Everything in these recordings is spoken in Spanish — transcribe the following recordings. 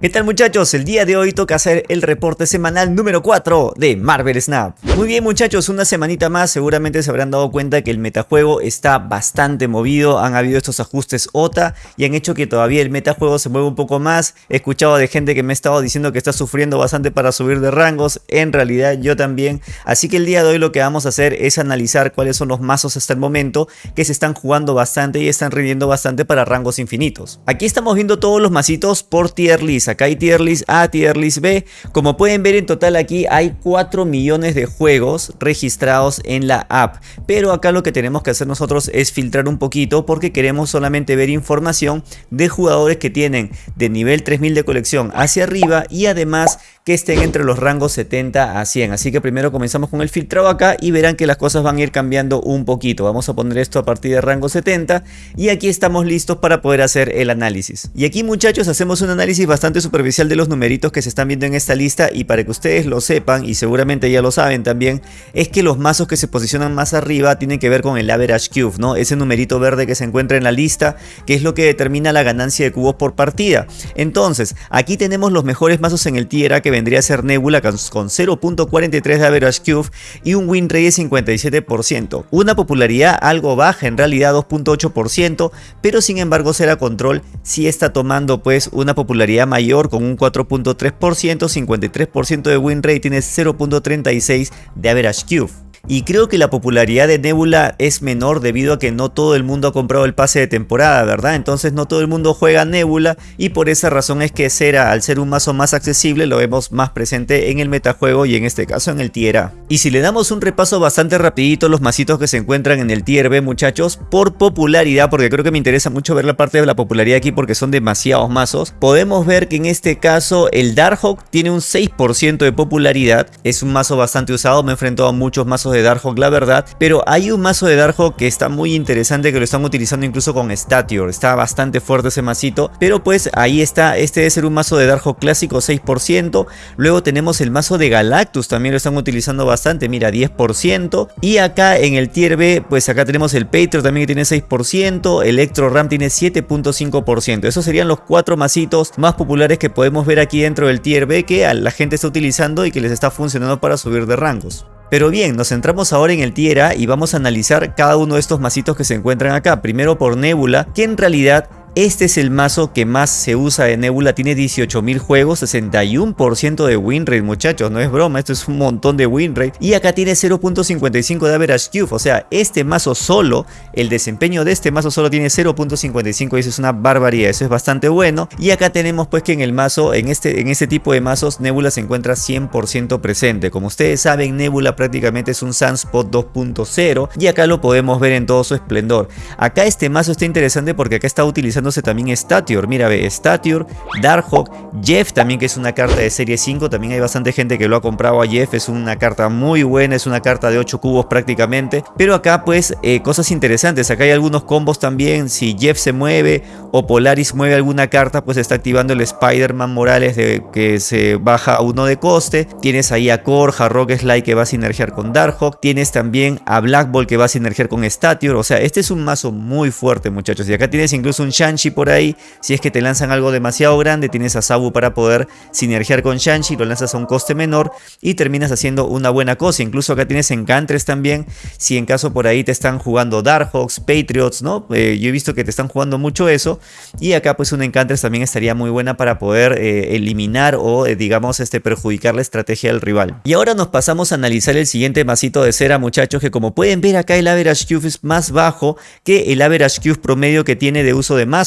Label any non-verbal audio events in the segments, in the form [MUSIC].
¿Qué tal muchachos? El día de hoy toca hacer el reporte semanal número 4 de Marvel Snap. Muy bien muchachos, una semanita más, seguramente se habrán dado cuenta que el metajuego está bastante movido, han habido estos ajustes OTA y han hecho que todavía el metajuego se mueva un poco más. He escuchado de gente que me ha estado diciendo que está sufriendo bastante para subir de rangos, en realidad yo también. Así que el día de hoy lo que vamos a hacer es analizar cuáles son los mazos hasta el momento que se están jugando bastante y están rindiendo bastante para rangos infinitos. Aquí estamos viendo todos los mazitos por tier list acá hay tier list A, tier list B. Como pueden ver en total aquí hay 4 millones de juegos registrados en la app. Pero acá lo que tenemos que hacer nosotros es filtrar un poquito porque queremos solamente ver información de jugadores que tienen de nivel 3000 de colección hacia arriba y además que estén entre los rangos 70 a 100. Así que primero comenzamos con el filtrado acá y verán que las cosas van a ir cambiando un poquito. Vamos a poner esto a partir de rango 70 y aquí estamos listos para poder hacer el análisis. Y aquí muchachos hacemos un análisis bastante superficial de los numeritos que se están viendo en esta lista y para que ustedes lo sepan y seguramente ya lo saben también es que los mazos que se posicionan más arriba tienen que ver con el average cube, ¿no? Ese numerito verde que se encuentra en la lista que es lo que determina la ganancia de cubos por partida. Entonces aquí tenemos los mejores mazos en el tier A que vendría a ser Nebula con 0.43 de average cube y un win rate de 57%. Una popularidad algo baja, en realidad 2.8%, pero sin embargo será control si está tomando pues una popularidad mayor con un 4.3%, 53% de win rate, tiene 0.36 de average cube. Y creo que la popularidad de Nebula es menor debido a que no todo el mundo ha comprado el pase de temporada, ¿verdad? Entonces no todo el mundo juega Nebula y por esa razón es que Cera, al ser un mazo más accesible, lo vemos más presente en el metajuego y en este caso en el tier A. Y si le damos un repaso bastante rapidito los mazitos que se encuentran en el tier B, muchachos, por popularidad, porque creo que me interesa mucho ver la parte de la popularidad aquí porque son demasiados mazos, podemos ver que en este caso el Darkhawk tiene un 6% de popularidad, es un mazo bastante usado, me he enfrentado a muchos mazos de Darkhawk la verdad, pero hay un mazo de Darkhawk que está muy interesante que lo están utilizando incluso con Statior, está bastante fuerte ese masito, pero pues ahí está, este debe ser un mazo de Darkhawk clásico 6%, luego tenemos el mazo de Galactus, también lo están utilizando bastante, mira 10%, y acá en el tier B, pues acá tenemos el Patriot también que tiene 6%, Electro Ram tiene 7.5%, esos serían los cuatro masitos más populares que podemos ver aquí dentro del tier B que la gente está utilizando y que les está funcionando para subir de rangos. Pero bien, nos centramos ahora en el Tiera y vamos a analizar cada uno de estos masitos que se encuentran acá. Primero por Nebula, que en realidad este es el mazo que más se usa de Nebula, tiene 18.000 juegos, 61% de win rate muchachos, no es broma, esto es un montón de win rate. Y acá tiene 0.55 de average cube, o sea, este mazo solo, el desempeño de este mazo solo tiene 0.55 y eso es una barbaridad, eso es bastante bueno. Y acá tenemos pues que en el mazo, en este, en este tipo de mazos, Nebula se encuentra 100% presente. Como ustedes saben, Nebula prácticamente es un Sunspot 2.0 y acá lo podemos ver en todo su esplendor. Acá este mazo está interesante porque acá está utilizando también Statior. Mira, ve, Statior, Darkhawk, Jeff también que es una carta de serie 5. También hay bastante gente que lo ha comprado a Jeff. Es una carta muy buena, es una carta de 8 cubos prácticamente. Pero acá pues eh, cosas interesantes. Acá hay algunos combos también. Si Jeff se mueve o Polaris mueve alguna carta, pues está activando el Spider-Man Morales de que se baja a uno de coste. Tienes ahí a Korja, Rock Slide que va a sinergiar con Darkhawk. Tienes también a Black Ball que va a sinergiar con Statior. O sea, este es un mazo muy fuerte muchachos. Y acá tienes incluso un Por ahí. Si es que te lanzan algo demasiado grande, tienes a Sabu para poder sinergiar con Shanshi, lo lanzas a un coste menor y terminas haciendo una buena cosa. Incluso acá tienes Encantres también, si en caso por ahí te están jugando Darkhawks, Patriots, ¿no? Eh, yo he visto que te están jugando mucho eso. Y acá pues un Encantres también estaría muy buena para poder eh, eliminar o eh, digamos este, perjudicar la estrategia del rival. Y ahora nos pasamos a analizar el siguiente masito de cera muchachos que como pueden ver acá el average cube es más bajo que el average cube promedio que tiene de uso de más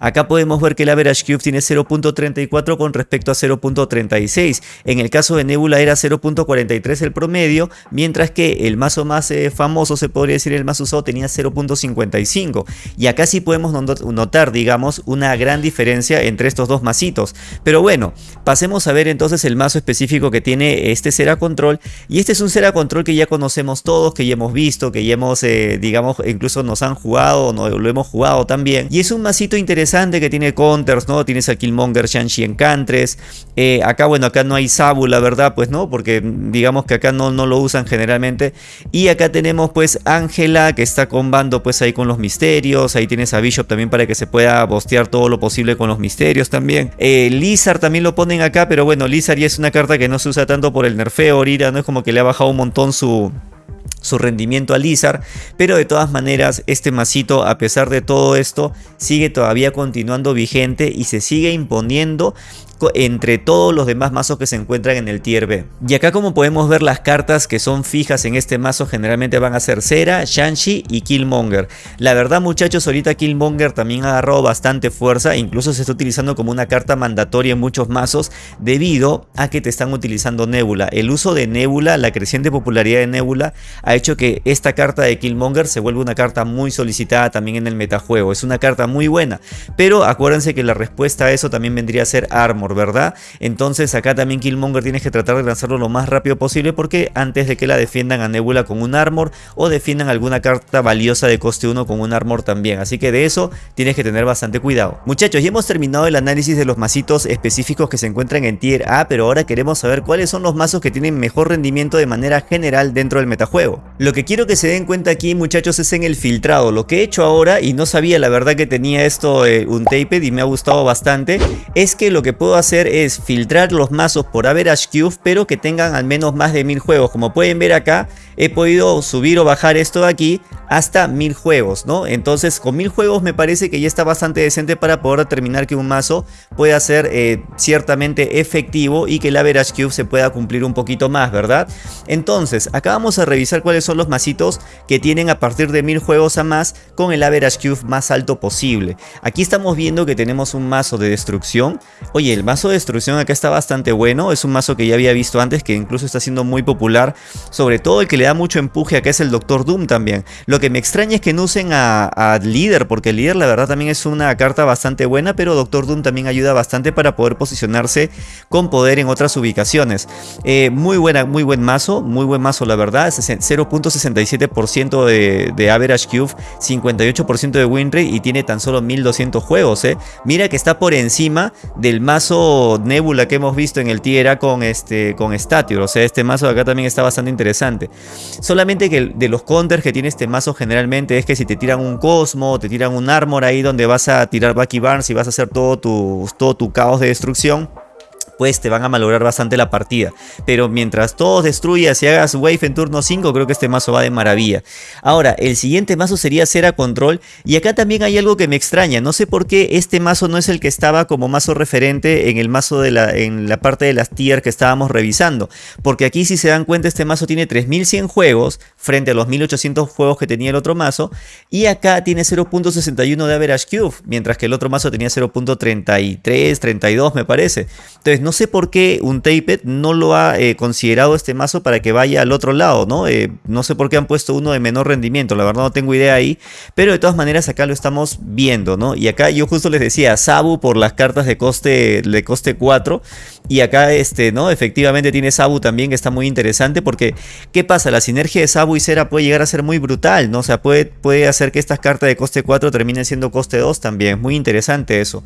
Acá podemos ver que el average cube tiene 0.34 con respecto a 0.36. En el caso de Nebula era 0.43 el promedio, mientras que el mazo más eh, famoso, se podría decir el más usado, tenía 0.55. Y acá sí podemos notar, digamos, una gran diferencia entre estos dos masitos. Pero bueno, pasemos a ver entonces el mazo específico que tiene este Cera Control. Y este es un Cera Control que ya conocemos todos, que ya hemos visto, que ya hemos, eh, digamos, incluso nos han jugado, no, lo hemos jugado también. Y es un masito interesante que tiene counters, ¿no? Tienes a Killmonger, Shang-Chi Encantres. Eh, acá, bueno, acá no hay Sabu, la verdad, pues no, porque digamos que acá no, no lo usan generalmente. Y acá tenemos pues Ángela, que está combando pues ahí con los misterios. Ahí tienes a Bishop también para que se pueda bostear todo lo posible con los misterios también. Eh, Lizard también lo ponen acá, pero bueno, Lizard ya es una carta que no se usa tanto por el nerfeo ahorita, no es como que le ha bajado un montón su su rendimiento a Lizard, pero de todas maneras este masito a pesar de todo esto sigue todavía continuando vigente y se sigue imponiendo entre todos los demás mazos que se encuentran en el tier B. Y acá como podemos ver las cartas que son fijas en este mazo generalmente van a ser Cera, Shanshi y Killmonger. La verdad muchachos ahorita Killmonger también ha agarrado bastante fuerza, incluso se está utilizando como una carta mandatoria en muchos mazos debido a que te están utilizando Nebula. El uso de Nebula, la creciente popularidad de Nebula ha hecho que esta carta de Killmonger se vuelva una carta muy solicitada también en el metajuego. Es una carta muy buena, pero acuérdense que la respuesta a eso también vendría a ser Armor ¿verdad? Entonces acá también Killmonger tienes que tratar de lanzarlo lo más rápido posible porque antes de que la defiendan a Nebula con un armor o defiendan alguna carta valiosa de coste 1 con un armor también. Así que de eso tienes que tener bastante cuidado. Muchachos, ya hemos terminado el análisis de los masitos específicos que se encuentran en Tier A, pero ahora queremos saber cuáles son los mazos que tienen mejor rendimiento de manera general dentro del metajuego. Lo que quiero que se den cuenta aquí muchachos es en el filtrado. Lo que he hecho ahora, y no sabía la verdad que tenía esto eh, un taped y me ha gustado bastante, es que lo que puedo hacer es filtrar los mazos por average cube, pero que tengan al menos más de mil juegos. Como pueden ver acá, he podido subir o bajar esto de aquí hasta mil juegos, ¿no? Entonces con mil juegos me parece que ya está bastante decente para poder determinar que un mazo pueda ser eh, ciertamente efectivo y que el average cube se pueda cumplir un poquito más, ¿verdad? Entonces, acá vamos a revisar cuáles son los masitos que tienen a partir de mil juegos a más con el average cube más alto posible. Aquí estamos viendo que tenemos un mazo de destrucción. Oye, el mazo de destrucción acá está bastante bueno, es un mazo que ya había visto antes que incluso está siendo muy popular, sobre todo el que le da mucho empuje acá es el Doctor Doom también. Que me extraña es que no usen a, Líder, porque Líder la verdad también es una carta bastante buena, pero Doctor Doom también ayuda bastante para poder posicionarse con poder en otras ubicaciones. Eh, muy, buena, muy buen mazo, muy buen mazo la verdad, 0.67% de, de, average cube, 58% de win rate y tiene tan solo 1200 juegos. Eh. Mira que está por encima del mazo Nebula que hemos visto en el tier A con, este, con Stature, o sea este mazo de acá también está bastante interesante. Solamente que de los counters que tiene este mazo generalmente es que si te tiran un Cosmo, te tiran un Armor ahí donde vas a tirar Bucky Barnes y vas a hacer todo tu, todo tu caos de destrucción pues te van a malograr bastante la partida. Pero mientras todos destruyas y hagas wave en turno 5, creo que este mazo va de maravilla. Ahora, el siguiente mazo sería Cera Control. Y acá también hay algo que me extraña. No sé por qué este mazo no es el que estaba como mazo referente en el mazo de la, en la parte de las tier que estábamos revisando. Porque aquí si se dan cuenta este mazo tiene 3100 juegos frente a los 1800 juegos que tenía el otro mazo. Y acá tiene 0.61 de average cube. Mientras que el otro mazo tenía 0.33, 32 me parece. Entonces no sé por qué un Taped no lo ha eh, considerado este mazo para que vaya al otro lado, ¿no? Eh, no sé por qué han puesto uno de menor rendimiento, la verdad no tengo idea ahí. Pero de todas maneras acá lo estamos viendo, ¿no? Y acá yo justo les decía, Sabu por las cartas de coste, de coste 4. Y acá, este, ¿no? Efectivamente tiene Sabu también que está muy interesante porque, ¿qué pasa? La sinergia de Sabu y Cera puede llegar a ser muy brutal, ¿no? O sea, puede, puede hacer que estas cartas de coste 4 terminen siendo coste 2 también. Muy interesante eso.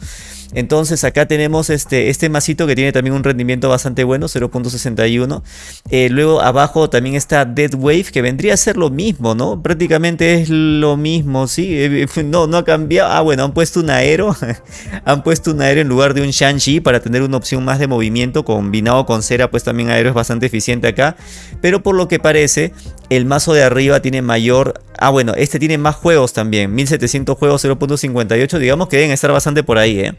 Entonces acá tenemos este, este masito que tiene también un rendimiento bastante bueno, 0.61. Eh, luego abajo también está Dead Wave, que vendría a ser lo mismo, ¿no? Prácticamente es lo mismo, ¿sí? Eh, [LAUGHS] no, no ha cambiado. Ah, bueno, han puesto un aero. [LAUGHS] han puesto un aero en lugar de un Shang-Chi para tener una opción más de movimiento. Combinado con cera, pues también aero es bastante eficiente acá. Pero por lo que parece, el mazo de arriba tiene mayor... Ah, bueno, este tiene más juegos también. 1700 juegos, 0.58. Digamos que deben estar bastante por ahí, ¿eh?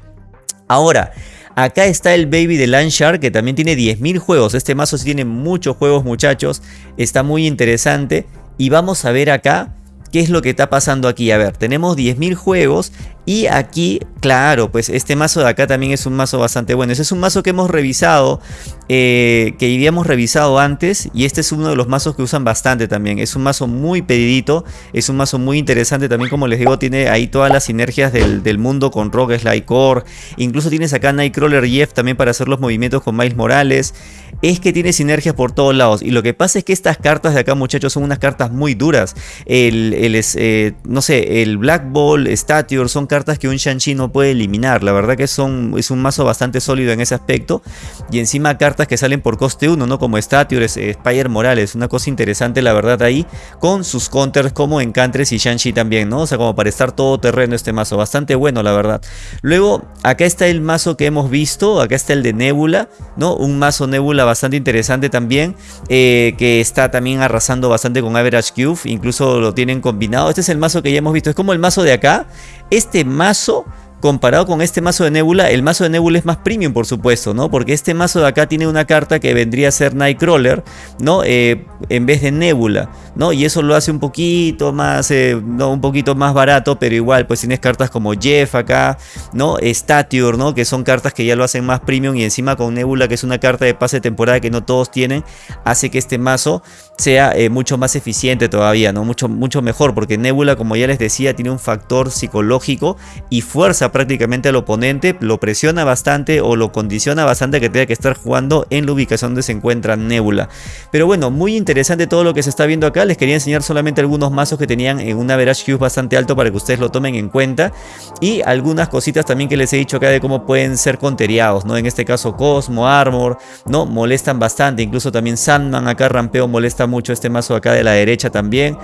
Ahora, acá está el Baby de Landshark que también tiene 10.000 juegos. Este mazo sí tiene muchos juegos muchachos. Está muy interesante. Y vamos a ver acá qué es lo que está pasando aquí. A ver, tenemos 10.000 juegos y aquí, claro, pues este mazo de acá también es un mazo bastante bueno. Ese es un mazo que hemos revisado, eh, que habíamos revisado antes. Y este es uno de los mazos que usan bastante también. Es un mazo muy pedidito, es un mazo muy interesante. También como les digo, tiene ahí todas las sinergias del, mundo con Rogue Slide Core. Incluso tienes acá Nightcrawler Jeff también para hacer los movimientos con Miles Morales. Es que tiene sinergias por todos lados. Y lo que pasa es que estas cartas de acá, muchachos, son unas cartas muy duras. El, el eh, no sé, el Black Ball, Stature, son cartas que un Shang-Chi no puede eliminar. La verdad que son, es un mazo bastante sólido en ese aspecto. Y encima cartas que salen por coste 1, ¿no? Como Stature, eh, Spire Morales. Una cosa interesante, la verdad, ahí. Con sus counters como Encantres y Shang-Chi también, ¿no? O sea, como para estar todo terreno este mazo. Bastante bueno, la verdad. Luego, acá está el mazo que hemos visto. Acá está el de Nebula, ¿no? Un mazo Nebula bastante interesante también. Eh, que está también arrasando bastante con Average Cube. Incluso lo tienen combinado. Este es el mazo que ya hemos visto. Es como el mazo de acá. Este mazo comparado con este mazo de Nebula, el mazo de Nebula es más premium por supuesto, ¿no? Porque este mazo de acá tiene una carta que vendría a ser Nightcrawler, ¿no? Eh, en vez de Nebula, ¿no? Y eso lo hace un poquito más, eh, no, un poquito más barato, pero igual, pues tienes cartas como Jeff acá, ¿no? Stature, ¿no? Que son cartas que ya lo hacen más premium y encima con Nebula, que es una carta de pase de temporada que no todos tienen, hace que este mazo sea eh, mucho más eficiente todavía, ¿no? Mucho, mucho mejor, porque Nebula, como ya les decía, tiene un factor psicológico y fuerza prácticamente al oponente, lo presiona bastante o lo condiciona bastante que tenga que estar jugando en la ubicación donde se encuentra Nebula. Pero bueno, muy interesante todo lo que se está viendo acá, les quería enseñar solamente algunos mazos que tenían en un average Hughes bastante alto para que ustedes lo tomen en cuenta y algunas cositas también que les he dicho acá de cómo pueden ser conteriados, ¿no? En este caso Cosmo, Armor, ¿no? Molestan bastante, incluso también Sandman acá rampeo molesta mucho este mazo acá de la derecha también.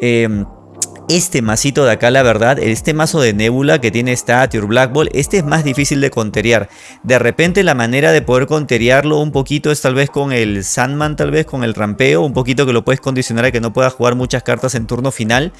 Em, este masito de acá, la verdad, este mazo de Nebula que tiene Stature, Black Ball, este es más difícil de conteriar. De repente la manera de poder conteriarlo un poquito es tal vez con el Sandman, tal vez con el rampeo, un poquito que lo puedes condicionar a que no pueda jugar muchas cartas en turno final.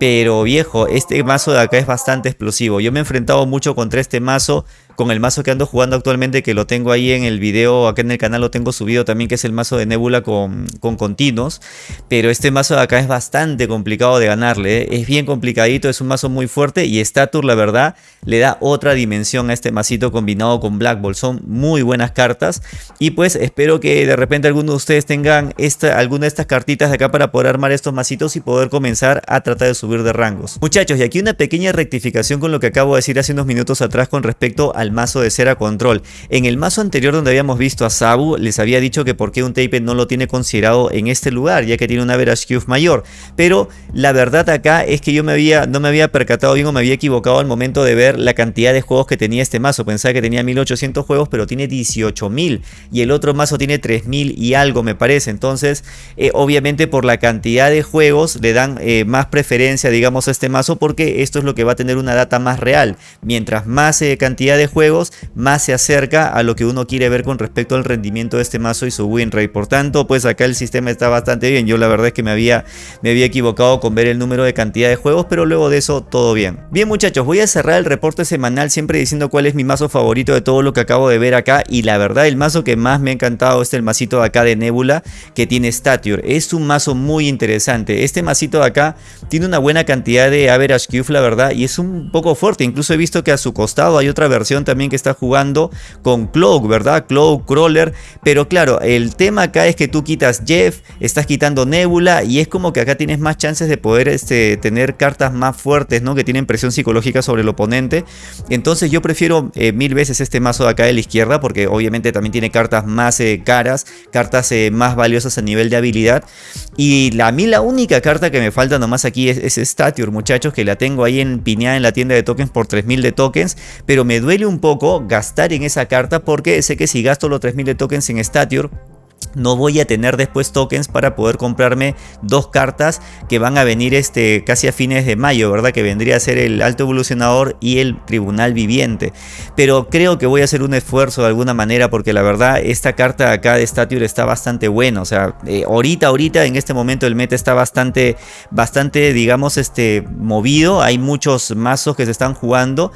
Pero viejo, este mazo de acá es bastante explosivo. Yo me he enfrentado mucho contra este mazo con el mazo que ando jugando actualmente, que lo tengo ahí en el video, acá en el canal lo tengo subido también, que es el mazo de Nebula con, con continuos. Pero este mazo de acá es bastante complicado de ganarle, ¿eh? es bien complicadito, es un mazo muy fuerte y Stature la verdad le da otra dimensión a este masito combinado con Black Ball. Son muy buenas cartas y pues espero que de repente alguno de ustedes tengan esta, alguna de estas cartitas de acá para poder armar estos masitos y poder comenzar a tratar de subir de rangos. Muchachos, y aquí una pequeña rectificación con lo que acabo de decir hace unos minutos atrás con respecto a al mazo de cera control. En el mazo anterior donde habíamos visto a Sabu, les había dicho que por qué un tape no lo tiene considerado en este lugar, ya que tiene una average Cube mayor. Pero la verdad acá es que yo me había, no me había percatado bien me había equivocado al momento de ver la cantidad de juegos que tenía este mazo. Pensaba que tenía 1800 juegos, pero tiene 18000 y el otro mazo tiene 3000 y algo me parece. Entonces, eh, obviamente por la cantidad de juegos le dan eh, más preferencia, digamos, a este mazo porque esto es lo que va a tener una data más real. Mientras más eh, cantidad de juegos, más se acerca a lo que uno quiere ver con respecto al rendimiento de este mazo y su win rate. Por tanto, pues acá el sistema está bastante bien. Yo la verdad es que me había, me había equivocado con ver el número de cantidad de juegos, pero luego de eso todo bien. Bien muchachos, voy a cerrar el reporte semanal siempre diciendo cuál es mi mazo favorito de todo lo que acabo de ver acá. Y la verdad el mazo que más me ha encantado es el masito de acá de Nebula que tiene Stature. Es un mazo muy interesante. Este masito de acá tiene una buena cantidad de average Cube la verdad y es un poco fuerte. Incluso he visto que a su costado hay otra versión también que está jugando con Cloak, ¿verdad? Cloak, Crawler. Pero claro, el tema acá es que tú quitas Jeff, estás quitando Nebula y es como que acá tienes más chances de poder este, tener cartas más fuertes, ¿no? Que tienen presión psicológica sobre el oponente. Entonces yo prefiero eh, mil veces este mazo de acá de la izquierda porque obviamente también tiene cartas más eh, caras, cartas eh, más valiosas a nivel de habilidad. Y a mí la única carta que me falta nomás aquí es, es Stature, muchachos, que la tengo ahí en piñada en la tienda de tokens por 3000 de tokens. Pero me duele un un poco gastar en esa carta porque sé que si gasto los 3000 de tokens en Stature no voy a tener después tokens para poder comprarme dos cartas que van a venir este, casi a fines de mayo, ¿verdad? Que vendría a ser el Alto Evolucionador y el Tribunal Viviente. Pero creo que voy a hacer un esfuerzo de alguna manera porque la verdad esta carta acá de Stature está bastante buena. O sea, eh, ahorita, ahorita, en este momento el meta está bastante, bastante, digamos, este, movido. Hay muchos mazos que se están jugando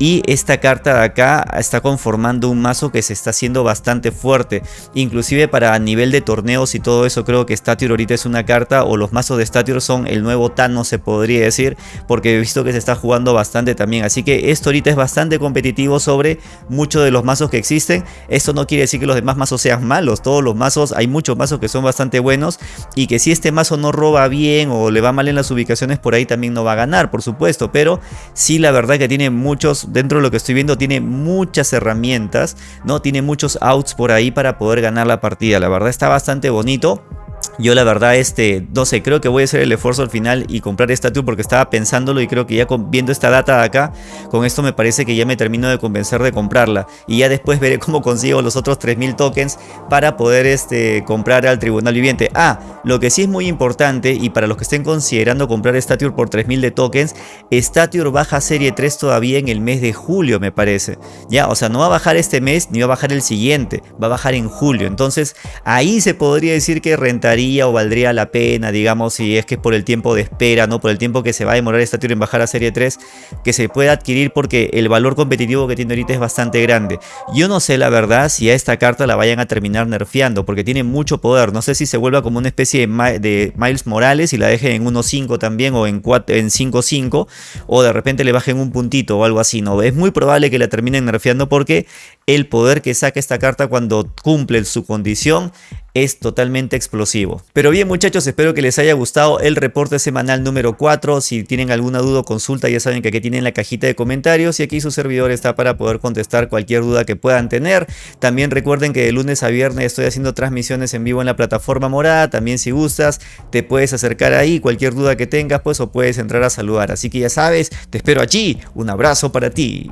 y esta carta de acá está conformando un mazo que se está haciendo bastante fuerte. Inclusive para nivel de torneos y todo eso creo que Stature ahorita es una carta o los mazos de Stature son el nuevo Thanos se podría decir. Porque he visto que se está jugando bastante también. Así que esto ahorita es bastante competitivo sobre muchos de los mazos que existen. Esto no quiere decir que los demás mazos sean malos. Todos los mazos, hay muchos mazos que son bastante buenos. Y que si este mazo no roba bien o le va mal en las ubicaciones por ahí también no va a ganar por supuesto. Pero sí la verdad que tiene muchos dentro de lo que estoy viendo tiene muchas herramientas, ¿no? Tiene muchos outs por ahí para poder ganar la partida. La verdad está bastante bonito. Yo la verdad, este, no sé, creo que voy a hacer el esfuerzo al final y comprar esta porque estaba pensándolo y creo que ya viendo esta data de acá, con esto me parece que ya me termino de convencer de comprarla. Y ya después veré cómo consigo los otros 3000 tokens para poder este, comprar al tribunal viviente. Ah, lo que sí es muy importante y para los que estén considerando comprar Stature por 3000 de tokens, Stature baja serie 3 todavía en el mes de julio me parece. Ya, o sea, no va a bajar este mes ni va a bajar el siguiente, va a bajar en julio. Entonces ahí se podría decir que rentaría o valdría la pena, digamos, si es que es por el tiempo de espera, ¿no? Por el tiempo que se va a demorar esta en bajar a serie 3, que se pueda adquirir porque el valor competitivo que tiene ahorita es bastante grande. Yo no sé la verdad si a esta carta la vayan a terminar nerfeando, porque tiene mucho poder. No sé si se vuelva como una especie de, Miles Morales y la dejen en 1.5 también o en 5.5 o de repente le bajen un puntito o algo así, ¿no? Es muy probable que la terminen nerfeando porque el poder que saca esta carta cuando cumple su condición es totalmente explosivo. Pero bien muchachos, espero que les haya gustado el reporte semanal número 4. Si tienen alguna duda o consulta ya saben que aquí tienen la cajita de comentarios y aquí su servidor está para poder contestar cualquier duda que puedan tener. También recuerden que de lunes a viernes estoy haciendo transmisiones en vivo en la plataforma morada. También si gustas te puedes acercar ahí, cualquier duda que tengas pues o puedes entrar a saludar. Así que ya sabes, te espero allí. Un abrazo para ti.